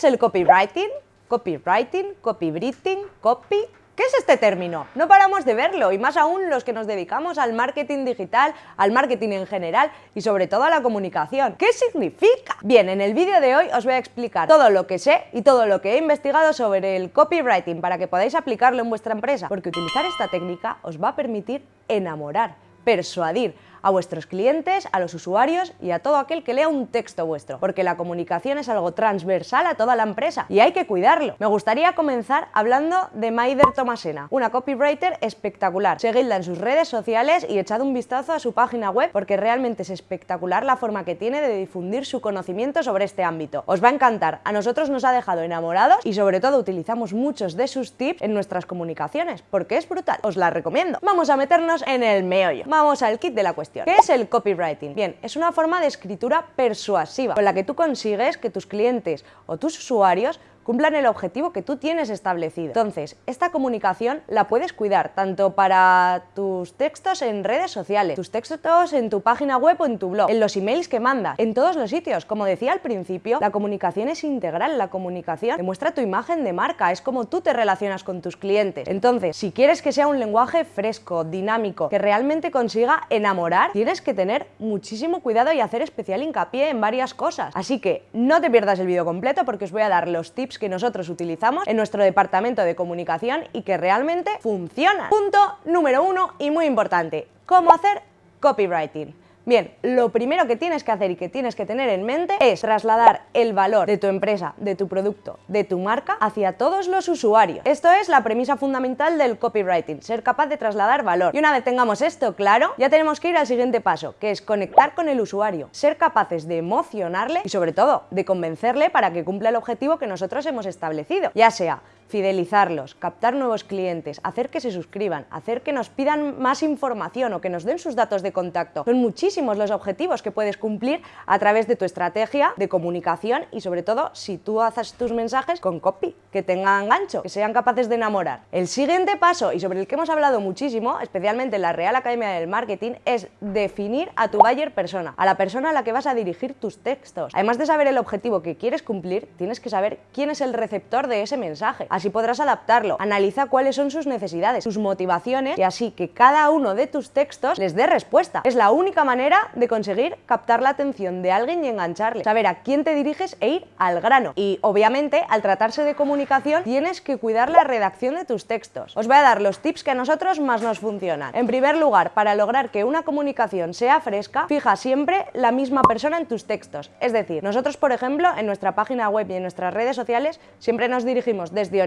¿Qué es el copywriting? Copywriting, copywriting, copy... ¿Qué es este término? No paramos de verlo, y más aún los que nos dedicamos al marketing digital, al marketing en general y sobre todo a la comunicación. ¿Qué significa? Bien, en el vídeo de hoy os voy a explicar todo lo que sé y todo lo que he investigado sobre el copywriting para que podáis aplicarlo en vuestra empresa, porque utilizar esta técnica os va a permitir enamorar, persuadir, a vuestros clientes, a los usuarios y a todo aquel que lea un texto vuestro, porque la comunicación es algo transversal a toda la empresa y hay que cuidarlo. Me gustaría comenzar hablando de Maider Tomasena, una copywriter espectacular. Seguidla en sus redes sociales y echad un vistazo a su página web porque realmente es espectacular la forma que tiene de difundir su conocimiento sobre este ámbito. Os va a encantar, a nosotros nos ha dejado enamorados y sobre todo utilizamos muchos de sus tips en nuestras comunicaciones, porque es brutal, os la recomiendo. Vamos a meternos en el meollo, vamos al kit de la cuestión. ¿Qué es el copywriting? Bien, es una forma de escritura persuasiva con la que tú consigues que tus clientes o tus usuarios cumplan el objetivo que tú tienes establecido. Entonces, esta comunicación la puedes cuidar tanto para tus textos en redes sociales, tus textos en tu página web o en tu blog, en los emails que mandas, en todos los sitios. Como decía al principio, la comunicación es integral, la comunicación demuestra tu imagen de marca, es como tú te relacionas con tus clientes. Entonces, si quieres que sea un lenguaje fresco, dinámico, que realmente consiga enamorar, tienes que tener muchísimo cuidado y hacer especial hincapié en varias cosas. Así que no te pierdas el vídeo completo porque os voy a dar los tips que nosotros utilizamos en nuestro departamento de comunicación y que realmente funcionan. Punto número uno y muy importante, ¿cómo hacer copywriting? Bien, lo primero que tienes que hacer y que tienes que tener en mente es trasladar el valor de tu empresa, de tu producto, de tu marca hacia todos los usuarios. Esto es la premisa fundamental del copywriting, ser capaz de trasladar valor. Y una vez tengamos esto claro, ya tenemos que ir al siguiente paso, que es conectar con el usuario, ser capaces de emocionarle y sobre todo de convencerle para que cumpla el objetivo que nosotros hemos establecido, ya sea fidelizarlos, captar nuevos clientes, hacer que se suscriban, hacer que nos pidan más información o que nos den sus datos de contacto. Son los objetivos que puedes cumplir a través de tu estrategia de comunicación y sobre todo si tú haces tus mensajes con copy, que tengan gancho, que sean capaces de enamorar. El siguiente paso y sobre el que hemos hablado muchísimo, especialmente en la Real Academia del Marketing, es definir a tu buyer persona, a la persona a la que vas a dirigir tus textos. Además de saber el objetivo que quieres cumplir, tienes que saber quién es el receptor de ese mensaje así podrás adaptarlo. Analiza cuáles son sus necesidades, sus motivaciones y así que cada uno de tus textos les dé respuesta. Es la única manera de conseguir captar la atención de alguien y engancharle, saber a quién te diriges e ir al grano. Y obviamente, al tratarse de comunicación, tienes que cuidar la redacción de tus textos. Os voy a dar los tips que a nosotros más nos funcionan. En primer lugar, para lograr que una comunicación sea fresca, fija siempre la misma persona en tus textos. Es decir, nosotros, por ejemplo, en nuestra página web y en nuestras redes sociales, siempre nos dirigimos desde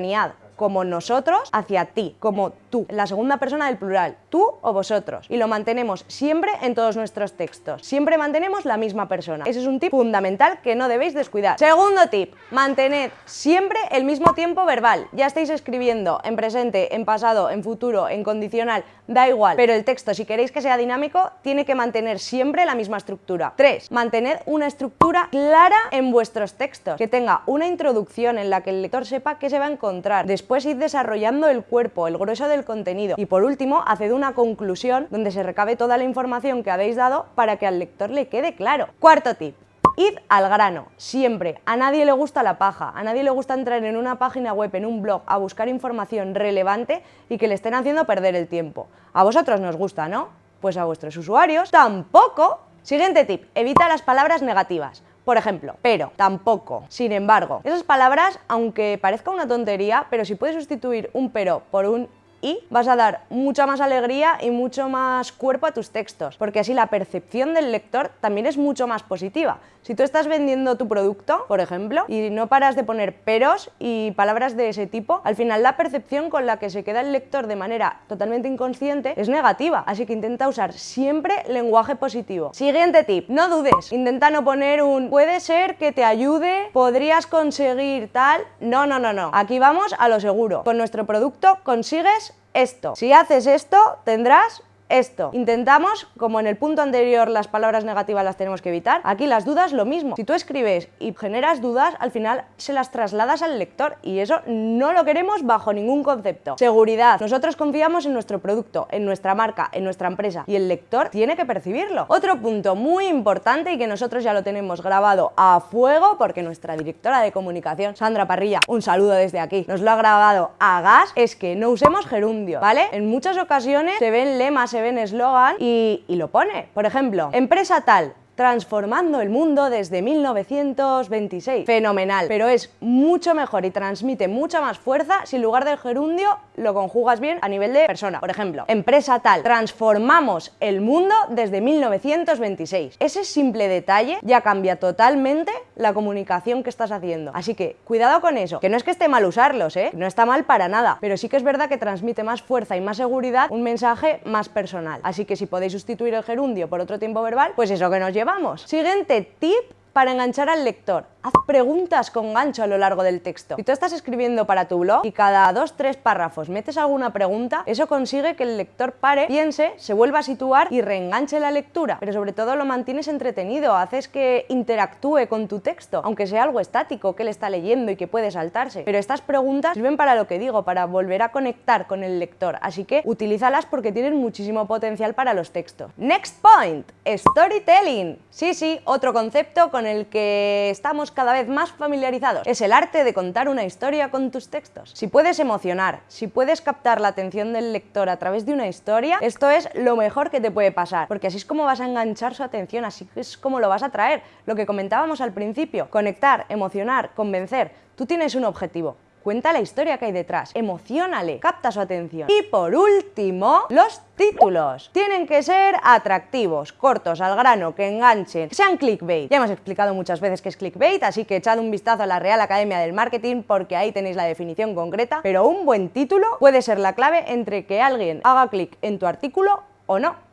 como nosotros hacia ti, como tú, la segunda persona del plural, tú o vosotros. Y lo mantenemos siempre en todos nuestros textos. Siempre mantenemos la misma persona. Ese es un tip fundamental que no debéis descuidar. Segundo tip, mantened siempre el mismo tiempo verbal. Ya estáis escribiendo en presente, en pasado, en futuro, en condicional, da igual. Pero el texto, si queréis que sea dinámico, tiene que mantener siempre la misma estructura. 3. Mantened una estructura clara en vuestros textos, que tenga una introducción en la que el lector sepa qué se va a encontrar Después id desarrollando el cuerpo, el grueso del contenido. Y por último, haced una conclusión donde se recabe toda la información que habéis dado para que al lector le quede claro. Cuarto tip. Id al grano, siempre. A nadie le gusta la paja, a nadie le gusta entrar en una página web, en un blog, a buscar información relevante y que le estén haciendo perder el tiempo. A vosotros nos gusta, ¿no? Pues a vuestros usuarios tampoco. Siguiente tip, evita las palabras negativas. Por ejemplo, pero, tampoco, sin embargo. Esas palabras, aunque parezca una tontería, pero si puedes sustituir un pero por un y vas a dar mucha más alegría y mucho más cuerpo a tus textos, porque así la percepción del lector también es mucho más positiva. Si tú estás vendiendo tu producto, por ejemplo, y no paras de poner peros y palabras de ese tipo, al final la percepción con la que se queda el lector de manera totalmente inconsciente es negativa, así que intenta usar siempre lenguaje positivo. Siguiente tip, no dudes, intenta no poner un puede ser que te ayude, podrías conseguir tal, no, no, no, no, aquí vamos a lo seguro, con nuestro producto consigues esto. Si haces esto, tendrás esto. Intentamos, como en el punto anterior las palabras negativas las tenemos que evitar, aquí las dudas lo mismo. Si tú escribes y generas dudas, al final se las trasladas al lector y eso no lo queremos bajo ningún concepto. Seguridad. Nosotros confiamos en nuestro producto, en nuestra marca, en nuestra empresa y el lector tiene que percibirlo. Otro punto muy importante y que nosotros ya lo tenemos grabado a fuego porque nuestra directora de comunicación, Sandra Parrilla, un saludo desde aquí, nos lo ha grabado a gas, es que no usemos gerundio, ¿vale? En muchas ocasiones se ven lemas, se eslogan y lo pone. Por ejemplo, empresa tal, transformando el mundo desde 1926. Fenomenal, pero es mucho mejor y transmite mucha más fuerza si en lugar del gerundio lo conjugas bien a nivel de persona. Por ejemplo, empresa tal, transformamos el mundo desde 1926. Ese simple detalle ya cambia totalmente la comunicación que estás haciendo. Así que cuidado con eso, que no es que esté mal usarlos, ¿eh? no está mal para nada, pero sí que es verdad que transmite más fuerza y más seguridad un mensaje más personal. Así que si podéis sustituir el gerundio por otro tiempo verbal, pues eso que nos lleva vamos. Siguiente tip para enganchar al lector. Haz preguntas con gancho a lo largo del texto. Si tú estás escribiendo para tu blog y cada dos, tres párrafos metes alguna pregunta, eso consigue que el lector pare, piense, se vuelva a situar y reenganche la lectura. Pero sobre todo lo mantienes entretenido, haces que interactúe con tu texto, aunque sea algo estático, que él está leyendo y que puede saltarse. Pero estas preguntas sirven para lo que digo, para volver a conectar con el lector. Así que utilízalas porque tienen muchísimo potencial para los textos. Next point, storytelling. Sí, sí, otro concepto con el que estamos cada vez más familiarizados. Es el arte de contar una historia con tus textos. Si puedes emocionar, si puedes captar la atención del lector a través de una historia, esto es lo mejor que te puede pasar, porque así es como vas a enganchar su atención, así es como lo vas a traer. Lo que comentábamos al principio, conectar, emocionar, convencer. Tú tienes un objetivo, Cuenta la historia que hay detrás, emocionale, capta su atención. Y por último, los títulos. Tienen que ser atractivos, cortos, al grano, que enganchen, sean clickbait. Ya hemos explicado muchas veces que es clickbait, así que echad un vistazo a la Real Academia del Marketing porque ahí tenéis la definición concreta, pero un buen título puede ser la clave entre que alguien haga clic en tu artículo o no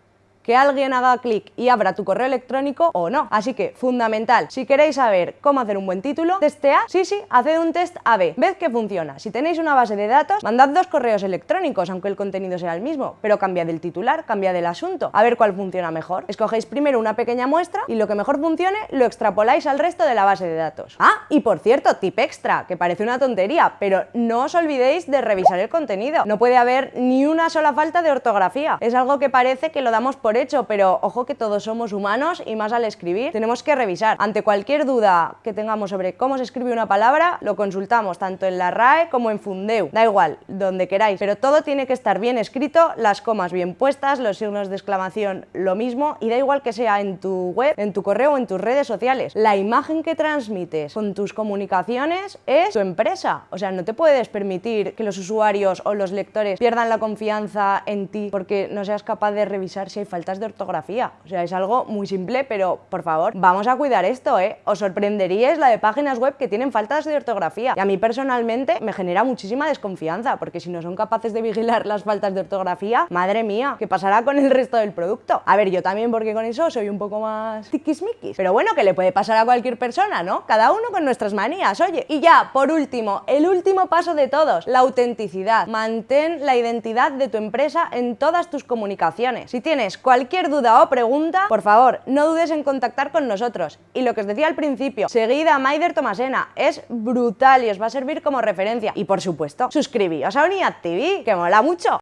que alguien haga clic y abra tu correo electrónico o no. Así que, fundamental, si queréis saber cómo hacer un buen título, testea, sí, sí, haced un test A-B, ved que funciona. Si tenéis una base de datos, mandad dos correos electrónicos, aunque el contenido sea el mismo, pero cambia del titular, cambia del asunto, a ver cuál funciona mejor. Escogéis primero una pequeña muestra y lo que mejor funcione lo extrapoláis al resto de la base de datos. Ah, y por cierto, tip extra, que parece una tontería, pero no os olvidéis de revisar el contenido. No puede haber ni una sola falta de ortografía. Es algo que parece que lo damos por hecho, pero ojo que todos somos humanos y más al escribir tenemos que revisar. Ante cualquier duda que tengamos sobre cómo se escribe una palabra, lo consultamos tanto en la RAE como en Fundeu. Da igual, donde queráis, pero todo tiene que estar bien escrito, las comas bien puestas, los signos de exclamación lo mismo y da igual que sea en tu web, en tu correo o en tus redes sociales. La imagen que transmites con tus comunicaciones es tu empresa. O sea, no te puedes permitir que los usuarios o los lectores pierdan la confianza en ti porque no seas capaz de revisar si hay faltas de ortografía. O sea, es algo muy simple, pero por favor, vamos a cuidar esto, ¿eh? Os sorprenderíais la de páginas web que tienen faltas de ortografía. Y a mí personalmente me genera muchísima desconfianza, porque si no son capaces de vigilar las faltas de ortografía, madre mía, ¿qué pasará con el resto del producto? A ver, yo también porque con eso soy un poco más tiquismiquis. Pero bueno, que le puede pasar a cualquier persona, ¿no? Cada uno con nuestras manías, oye. Y ya, por último, el último paso de todos, la autenticidad. Mantén la identidad de tu empresa en todas tus comunicaciones. Si tienes cualquier duda o pregunta, por favor, no dudes en contactar con nosotros. Y lo que os decía al principio, seguid a Maider Tomasena, es brutal y os va a servir como referencia. Y por supuesto, suscribíos a Unidad TV, que mola mucho.